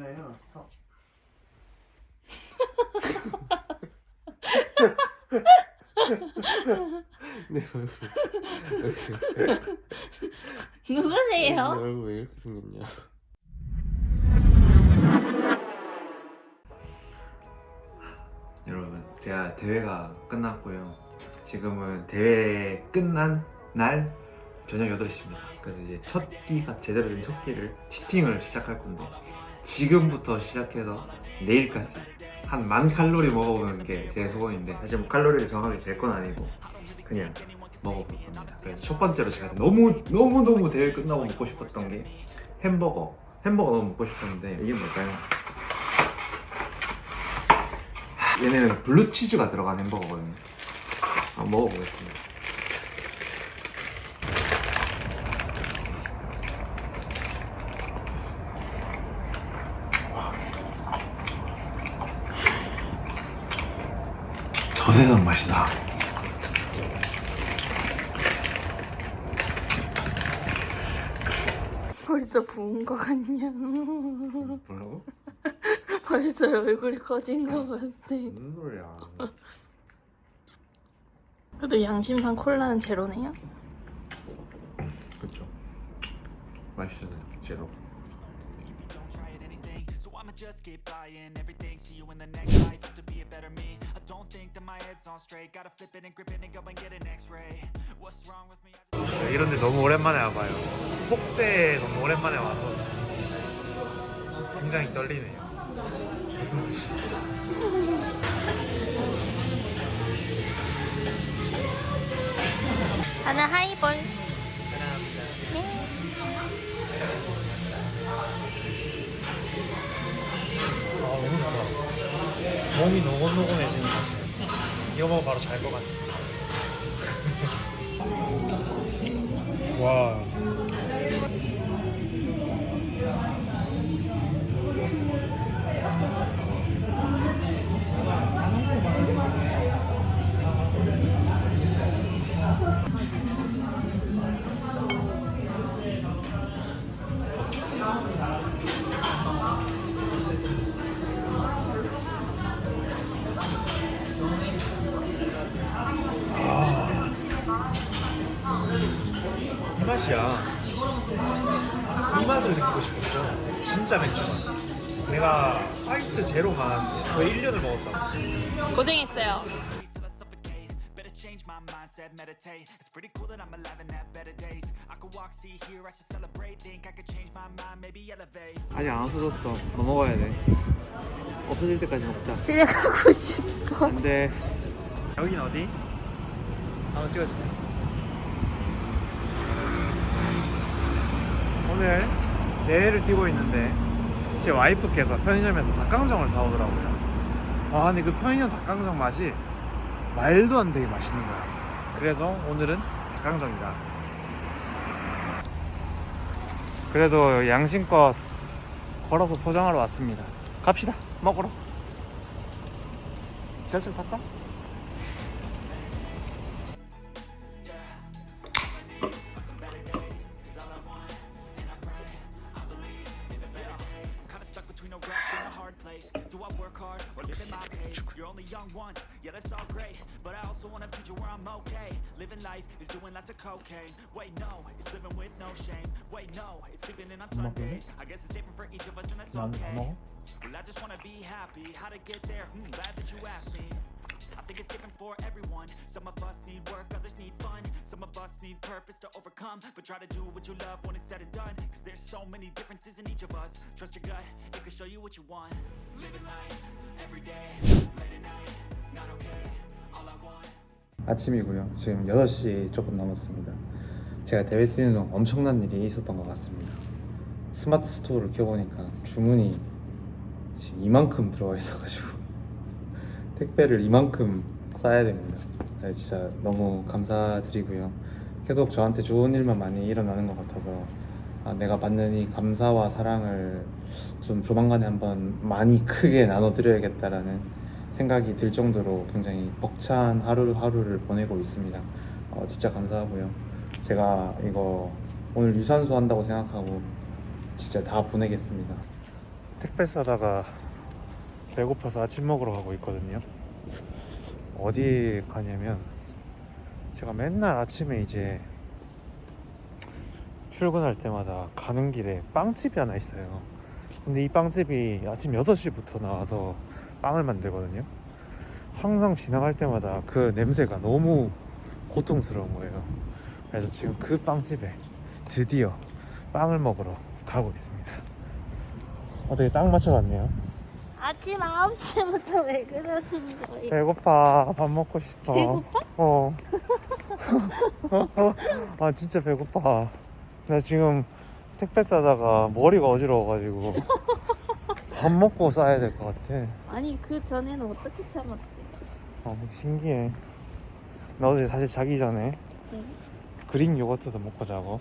나 일어났어. 내 얼굴 내 누구세요? 얼굴 왜 이렇게 생겼냐? 여러분, 제가 대회가 끝났고요. 지금은 대회 끝난 날 저녁 8시입니다. 그래서 이제 첫 끼가 제대로 된 첫 끼를 치팅을 시작할 건데 지금부터 시작해서 내일까지 한 만 칼로리 먹어보는 게 제 소원인데 사실 뭐 칼로리를 정하게 될 건 아니고 그냥 먹어볼 겁니다. 그래서 첫 번째로 제가 너무 너무 너무 대회 끝나고 먹고 싶었던 게 햄버거. 햄버거 너무 먹고 싶었는데 이게 뭘까요? 얘네는 블루치즈가 들어간 햄버거거든요. 한번 먹어보겠습니다. 저 세상 맛이다. 벌써 부은 거 같냐? 뭐라고? 벌써 얼굴이 커진 거 같아. 무슨 소리야? 그래도 양심상 콜라는 제로네요? 그쵸. 맛있잖아요, 제로. just keep buying everything See you in the next life, have to be a better me 이런데 너무 오랜만에 와봐요. 속세에 너무 오랜만에 와서 굉장히 떨리네요. 무슨 맛이? 저는 하이볼. 네. 아 너무 좋다. 몸이 노곤노곤해지는 것 같아요. 이거 먹으면 바로 잘 것 같아요. 와. 진짜 맥주만. 내가 화이트 제로만 거의 1년을 먹었다. 고생했어요. till I suffocate Better change my mindset, meditate It's pretty cool that I'm alive and have better days I could walk, see, hear, I should celebrate Think I could change my mind, maybe elevate 아직 안 없어졌어. 더 먹어야 돼. 없어질 때까지 먹자. 집에 가고 싶어. 안 돼. 여긴 어디? 한번 찍어주세요. 오늘 대회를 뛰고 있는데 제 와이프께서 편의점에서 닭강정을 사오더라고요. 아 근데 그 편의점 닭강정 맛이 말도 안 되게 맛있는 거야. 그래서 오늘은 닭강정이다. 그래도 양심껏 걸어서 포장하러 왔습니다. 갑시다. 먹으러. 지하철 탈까? cocaine. Wait, no, it's living with no shame. Wait, no, it's sleeping in on Sundays. I guess it's different for each of us and that's okay. Well, I just wanna be happy. How to get there, hmm, glad that you asked me. I think it's different for everyone. Some of us need work, others need fun. Some of us need purpose to overcome. But try to do what you love when it's said and done. Cause there's so many differences in each of us. Trust your gut, it can show you what you want. Living life, every day, late at night, not okay. All I want. 아침이고요. 지금 6시 조금 넘었습니다. 제가 대회 뛰는 동안 엄청난 일이 있었던 것 같습니다. 스마트 스토어를 켜보니까 주문이 지금 이만큼 들어와 있어가지고 택배를 이만큼 싸야 됩니다. 네, 진짜 너무 감사드리고요. 계속 저한테 좋은 일만 많이 일어나는 것 같아서 아, 내가 받는 이 감사와 사랑을 좀 조만간에 한번 많이 크게 나눠드려야겠다라는 생각이 들 정도로 굉장히 벅찬 하루하루를 보내고 있습니다. 어, 진짜 감사하고요. 제가 이거 오늘 유산소 한다고 생각하고 진짜 다 보내겠습니다. 택배 싸다가 배고파서 아침 먹으러 가고 있거든요. 어디 가냐면 제가 맨날 아침에 이제 출근할 때마다 가는 길에 빵집이 하나 있어요. 근데 이 빵집이 아침 6시부터 나와서 빵을 만들거든요. 항상 지나갈 때마다 그 냄새가 너무 고통스러운 거예요. 그래서 지금 그 빵집에 드디어 빵을 먹으러 가고 있습니다. 어떻게 딱 맞춰갔네요. 아침 9시부터 왜 그러는 거예요? 배고파. 밥 먹고 싶어. 배고파? 어. 아 진짜 배고파. 나 지금 택배 싸다가 머리가 어지러워가지고 밥 먹고 싸야 될 것 같아. 아니 그 전에는 어떻게 참았대? 어, 신기해. 나 어제 사실 자기 전에 네. 그릭 요거트도 먹고 자고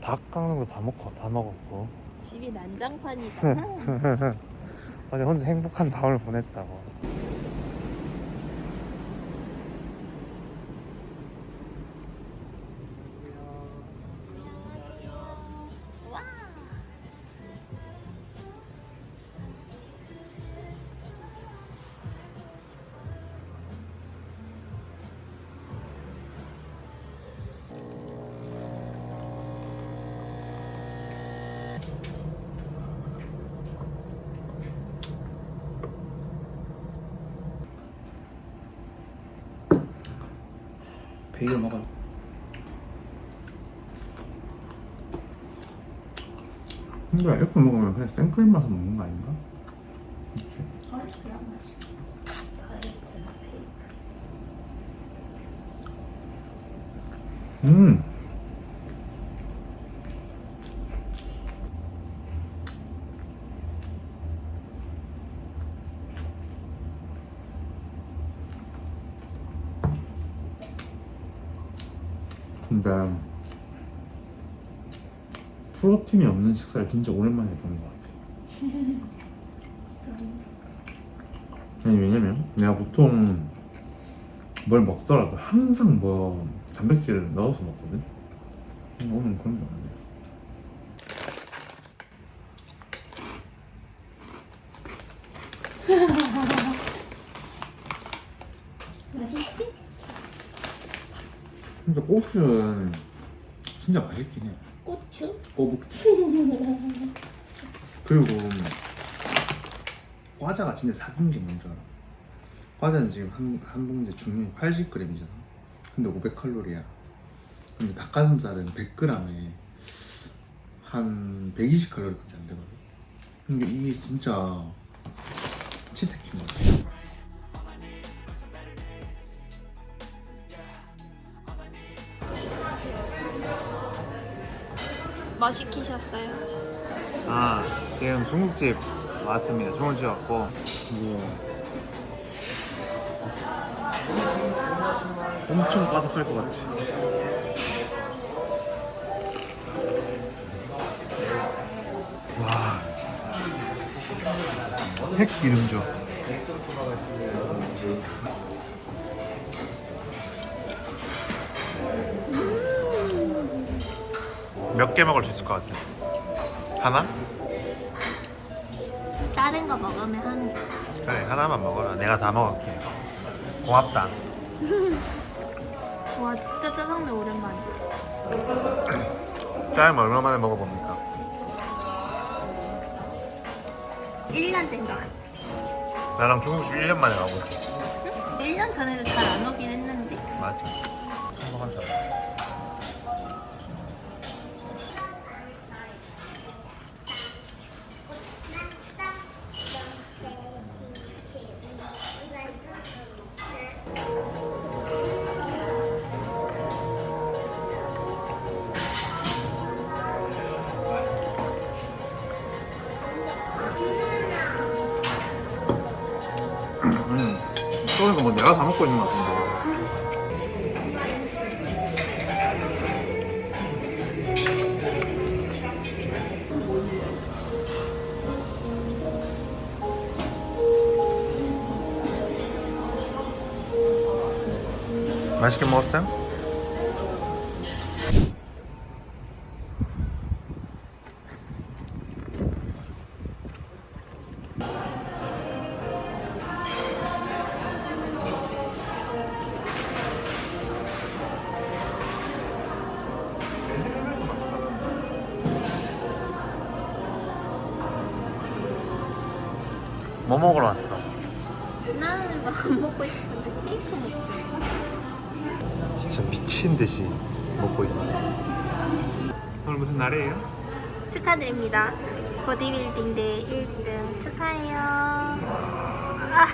닭 깎는 거다 먹고 다 먹었고 집이 난장판이잖아. 어제 혼자 행복한 밤을 보냈다고. 베이글 먹어요. 근데 이렇게 먹으면 그냥 생크림 맛을 먹는 거 아닌가? 음. 근데 프로틴이 없는 식사를 진짜 오랜만에 해보는 것 같아. 아니 왜냐면 내가 보통 뭘 먹더라도 항상 뭐 단백질을 넣어서 먹거든. 오늘 그런 게 없네. 맛있지? 진짜 꽃은 진짜 맛있긴 해. 고추? 꼬북. 그리고 과자가 진짜 사기인 게 뭔지 알아? 과자는 지금 한, 한 봉지에 중량이 80g이잖아. 근데 500칼로리야. 근데 닭가슴살은 100g에 한 120칼로리밖에 안 되거든. 근데 이게 진짜 것 같아. 뭐 시키셨어요? 아 지금 중국집 왔습니다. 중국집 왔고 뭐 엄청 바삭할 것 같아. 와, 핵 기름져. 몇 개 먹을 수 있을 것 같아? 하나? 다른 거 먹으면 한 개. 그래 하나만 먹어라. 내가 다 먹을게. 고맙다. 와 진짜 짜장면 오랜만이야. 짜장면 얼마 만에 먹어봅니까? 1년 된거 같아. 나랑 중국집 1년 만에 가보지. 1년 전에도 잘 안 오긴 했는데. 맞아. 사람. 음, 뭐 내가 다 먹고 있는 것 같은데. 맛있게 먹었어요? 나는 안 먹고 싶은데 케이크 먹고 싶어. 진짜 미친 듯이 먹고 있네. 오늘 무슨 날이에요? 축하드립니다. 보디빌딩 대 1등 축하해요. 아,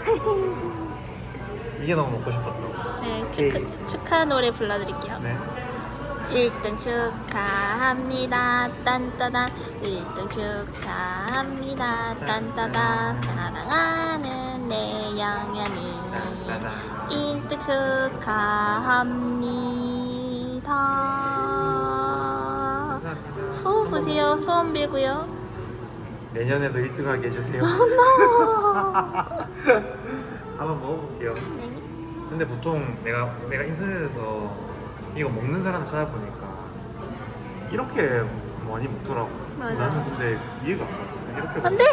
이게 너무 먹고 싶었다고. 네, 축하, 축하 노래 불러드릴게요. 네. 1등 축하합니다. 딴따단 1등 축하합니다. 딴따단 사랑하는 내 양현이 1등 축하합니다. 후 부세요. 소원 빌고요. 내년에도 1등 하게 해주세요. 한번 먹어볼게요. 네. 근데 보통 내가 내가 인터넷에서 이거 먹는 사람 찾아보니까 이렇게 많이 먹더라고. 맞아. 나는 근데 이해가 안 갔어. 이렇게 안 돼!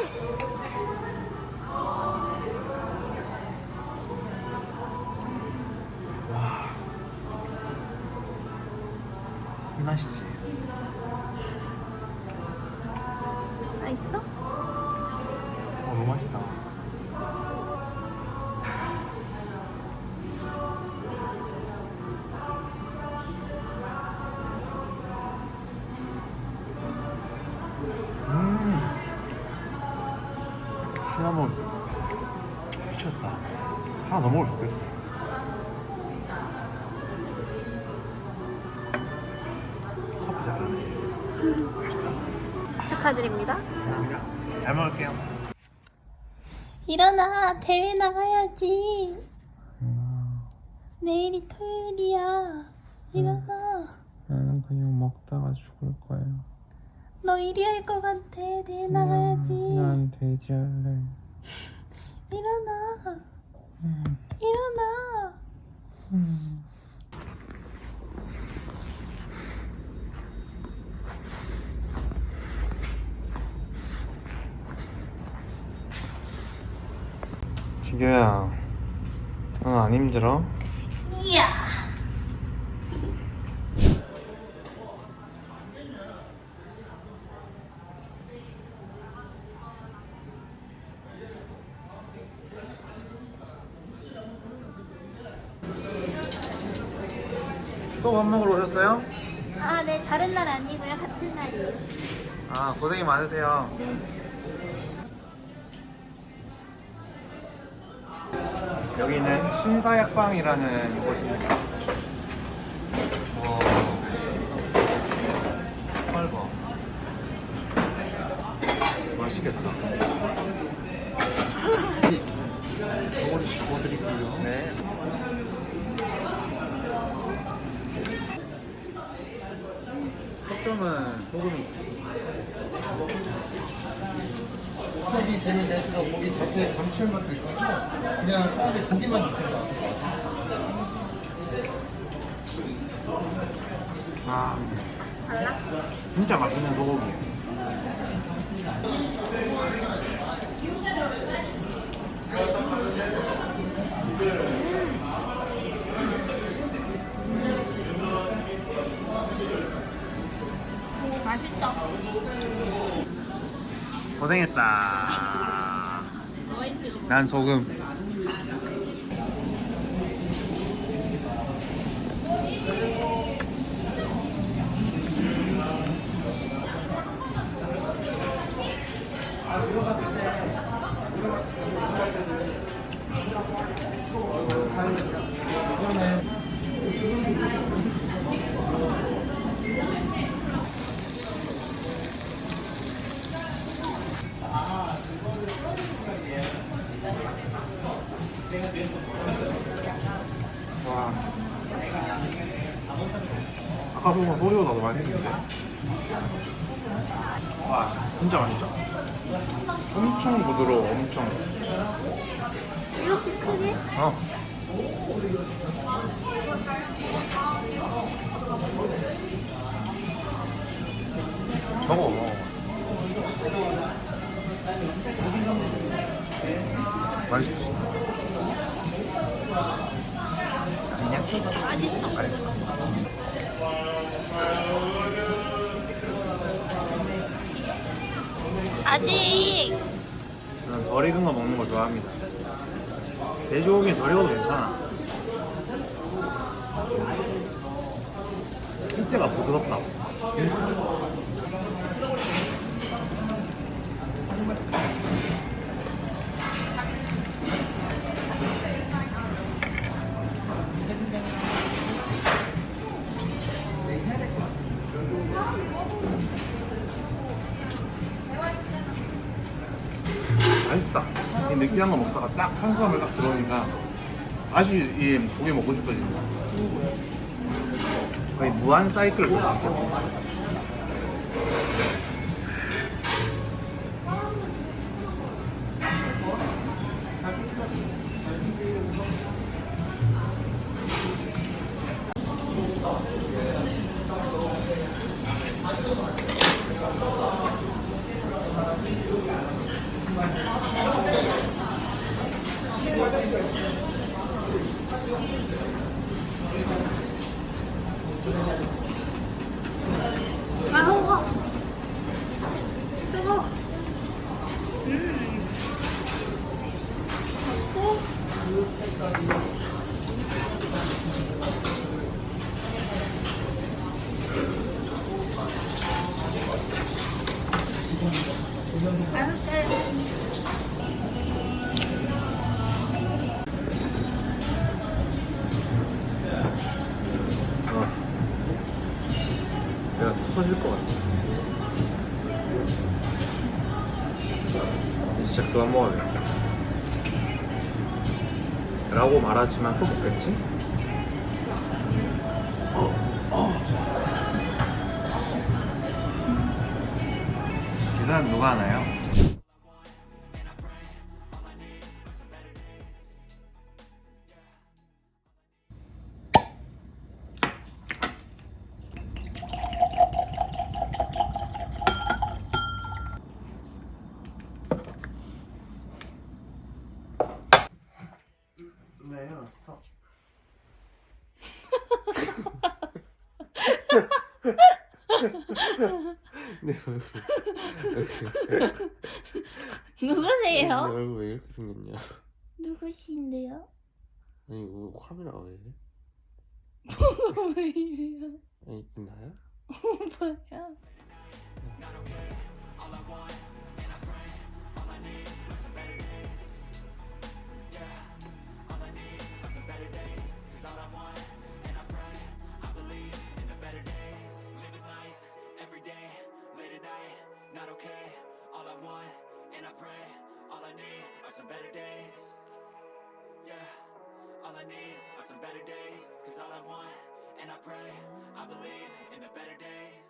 맛있어? 어, 너무 맛있다. 음, 시나몬 미쳤다. 하나 더 먹을 수 있겠어. 축하드립니다. 나 대회 나가야지. 내일이 토요일이야. 일어나. 나는 그냥 먹다가 죽을 거야. 너 1위 할것 같아. 대회 나가야지. 난 돼지 할래. 일어나. 음, 일어나. 지규야, 넌안 힘들어? 이야. 또 밥 먹으러 오셨어요? 아, 네. 다른 날 아니고요. 같은 날이에요. 아 고생이 많으세요. 여기는 신사약방이라는 곳입니다. 와, 헐버. 맛있겠다. 덩어리 씹어드리고요. 네. 속점은 소금이 있어. 수업이 되면 될수록 고기 자체에 감칠맛도 있어서 그냥 차라리 고기만 드신다. 아, 진짜 맛있는 소고기. 고생했다. 난 소금. 와. 소리가 너무 많이 했는데. 와, 진짜 맛있다. 엄청 부드러워, 엄청. 이렇게 크게? 어. 먹어. 맛있지? 아니야? 맛있어. 아직 난덜 익은 거 먹는 거 좋아합니다. 돼지고기는 덜 익어도 괜찮아. 실제가 부드럽다고. 맛있다. 이 느끼한 거 먹다가 딱 탄수화물 딱 들어오니까 다시 이 고기 먹고 싶어진다. 거의 무한 사이클 같아. 아 뜨거. 뜨거. 음. 먹고. 맛있대. 어. 내가 터질 것 같아. 진짜 그만 먹어야겠다. 라고 말하지만 또 먹겠지? 계산 누가 하나 내 누구세요? 얼굴 왜 이렇게 생겼냐? 누구신데요? 아니 이거 카메라 왜 이래? 왜 이래요? 아니 나야? 뭐야? Not okay. All I want, and I pray, all I need are some better days. Yeah, all I need are some better days. Cause all I want, and I pray, I believe in the better days.